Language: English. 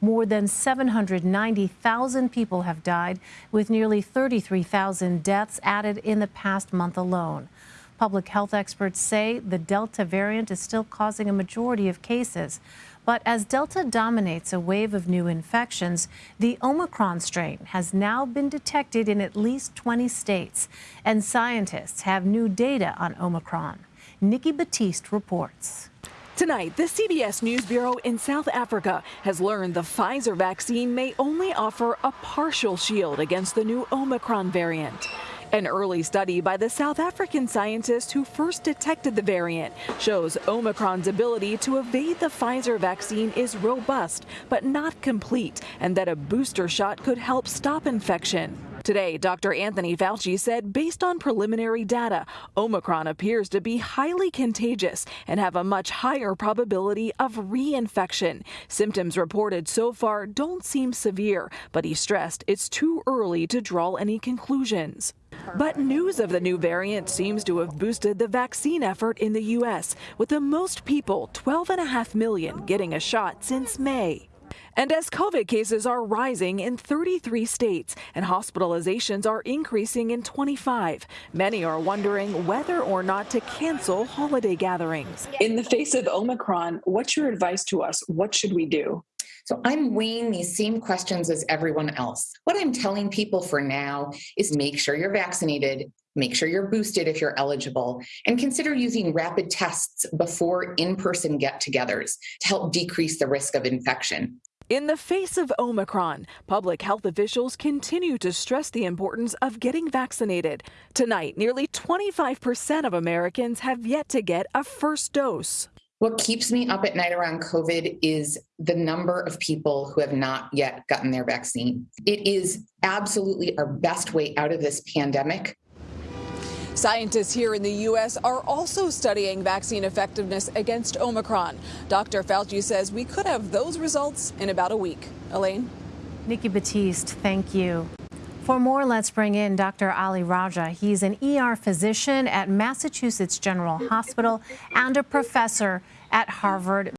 More than 790,000 people have died, with nearly 33,000 deaths added in the past month alone. Public health experts say the Delta variant is still causing a majority of cases. But as Delta dominates a wave of new infections, the Omicron strain has now been detected in at least 20 states. And scientists have new data on Omicron. Nikki Battiste reports. Tonight, the CBS News Bureau in South Africa has learned the Pfizer vaccine may only offer a partial shield against the new Omicron variant. An early study by the South African scientist who first detected the variant shows Omicron's ability to evade the Pfizer vaccine is robust but not complete, and that a booster shot could help stop infection. Today, Dr. Anthony Fauci said based on preliminary data, Omicron appears to be highly contagious and have a much higher probability of reinfection. Symptoms reported so far don't seem severe, but he stressed it's too early to draw any conclusions. But news of the new variant seems to have boosted the vaccine effort in the U.S., with the most people, 12.5 million, getting a shot since May. And as COVID cases are rising in 33 states and hospitalizations are increasing in 25, many are wondering whether or not to cancel holiday gatherings. In the face of Omicron, what's your advice to us? What should we do? So I'm weighing these same questions as everyone else. What I'm telling people for now is make sure you're vaccinated, make sure you're boosted if you're eligible, and consider using rapid tests before in person get togethers to help decrease the risk of infection. In the face of Omicron, public health officials continue to stress the importance of getting vaccinated. Tonight, nearly 25% of Americans have yet to get a first dose. What keeps me up at night around COVID is the number of people who have not yet gotten their vaccine. It is absolutely our best way out of this pandemic. Scientists here in the U.S. are also studying vaccine effectiveness against Omicron. Dr. Fauci says we could have those results in about a week. Elaine? Nikki Battiste, thank you. For more, let's bring in Dr. Ali Raja. He's an ER physician at Massachusetts General Hospital and a professor at Harvard.